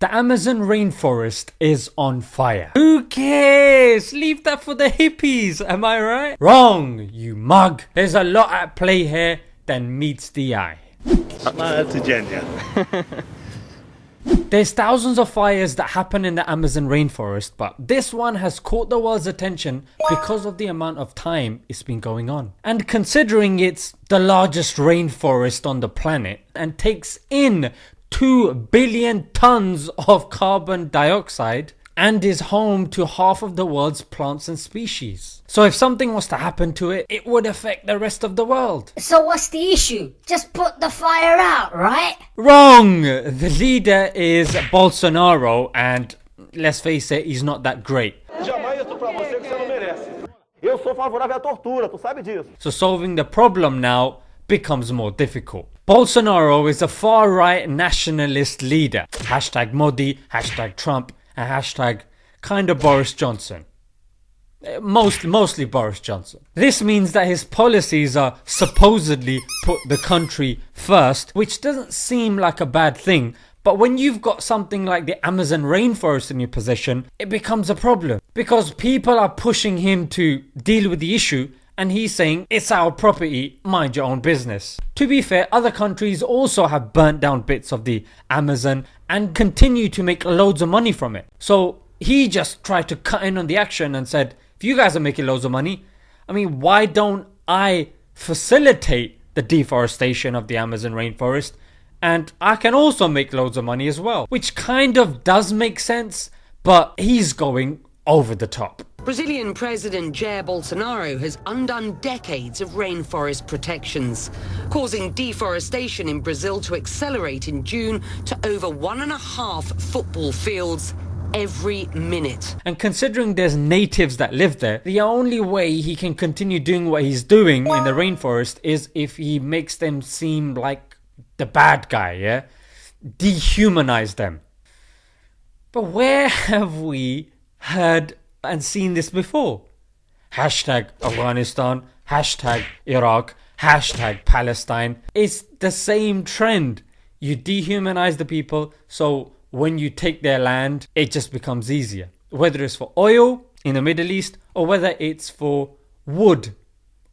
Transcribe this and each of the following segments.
The Amazon rainforest is on fire. Who cares? Leave that for the hippies, am I right? Wrong, you mug. There's a lot at play here than meets the eye. There's thousands of fires that happen in the Amazon rainforest, but this one has caught the world's attention because of the amount of time it's been going on. And considering it's the largest rainforest on the planet and takes in 2 billion tons of carbon dioxide and is home to half of the world's plants and species. So if something was to happen to it, it would affect the rest of the world. So what's the issue? Just put the fire out, right? Wrong! The leader is Bolsonaro and let's face it, he's not that great. Jamais isso pra você que você não merece. Eu sou favorável à tortura, tu sabe disso. So solving the problem now becomes more difficult. Bolsonaro is a far right nationalist leader. Hashtag Modi, hashtag Trump, and hashtag kinda Boris Johnson. Uh, Most, mostly Boris Johnson. This means that his policies are supposedly put the country first, which doesn't seem like a bad thing. But when you've got something like the Amazon rainforest in your possession, it becomes a problem. Because people are pushing him to deal with the issue and he's saying it's our property, mind your own business. To be fair, other countries also have burnt down bits of the Amazon and continue to make loads of money from it. So he just tried to cut in on the action and said, if you guys are making loads of money, I mean, why don't I facilitate the deforestation of the Amazon rainforest? And I can also make loads of money as well. Which kind of does make sense, but he's going over the top. Brazilian President Jair Bolsonaro has undone decades of rainforest protections, causing deforestation in Brazil to accelerate in June to over one and a half football fields every minute. And considering there's natives that live there, the only way he can continue doing what he's doing in the rainforest is if he makes them seem like the bad guy, yeah? Dehumanize them. But where have we heard and seen this before? Hashtag Afghanistan, hashtag Iraq, hashtag Palestine. It's the same trend. You dehumanize the people, so when you take their land, it just becomes easier. Whether it's for oil in the Middle East or whether it's for wood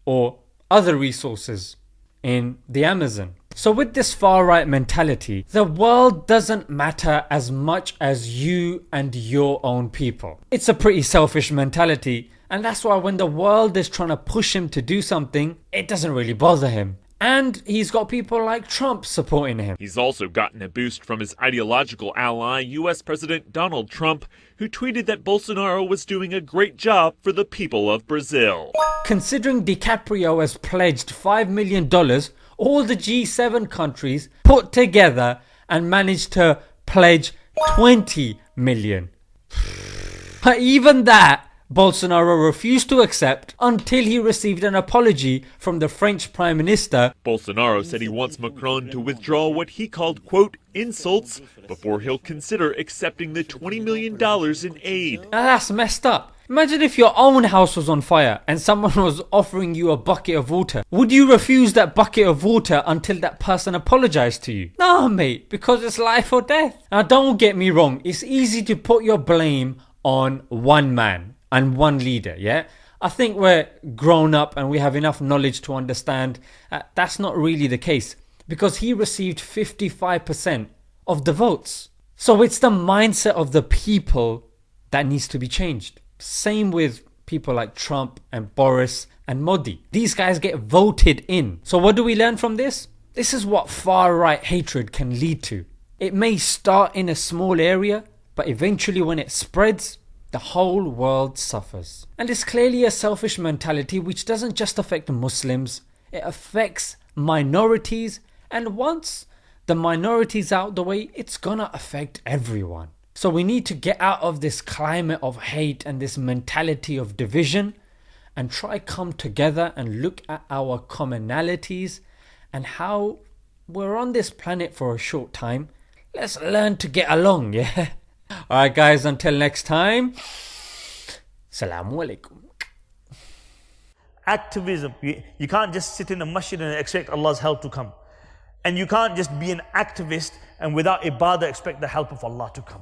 or other resources in the Amazon. So, with this far right mentality, the world doesn't matter as much as you and your own people. It's a pretty selfish mentality, and that's why when the world is trying to push him to do something, it doesn't really bother him. And he's got people like Trump supporting him. He's also gotten a boost from his ideological ally, US President Donald Trump, who tweeted that Bolsonaro was doing a great job for the people of Brazil. Considering DiCaprio has pledged $5 million, all the G7 countries put together and managed to pledge 20 million. But even that, Bolsonaro refused to accept until he received an apology from the French Prime Minister. Bolsonaro said he wants Macron to withdraw what he called, quote, insults before he'll consider accepting the $20 million in aid. Now that's messed up. Imagine if your own house was on fire and someone was offering you a bucket of water. Would you refuse that bucket of water until that person apologized to you? No, mate, because it's life or death. Now, don't get me wrong, it's easy to put your blame on one man and one leader, yeah? I think we're grown up and we have enough knowledge to understand uh, that's not really the case because he received 55% of the votes. So it's the mindset of the people that needs to be changed. Same with people like Trump and Boris and Modi. These guys get voted in. So what do we learn from this? This is what far right hatred can lead to. It may start in a small area, but eventually when it spreads, the whole world suffers. And it's clearly a selfish mentality which doesn't just affect Muslims, it affects minorities, and once the minorities out the way, it's gonna affect everyone. So we need to get out of this climate of hate and this mentality of division and try come together and look at our commonalities and how we're on this planet for a short time. Let's learn to get along, yeah? Alright guys, until next time. Salamu alaikum. activism. You, you can't just sit in a masjid and expect Allah's help to come. And you can't just be an activist and without ibadah expect the help of Allah to come.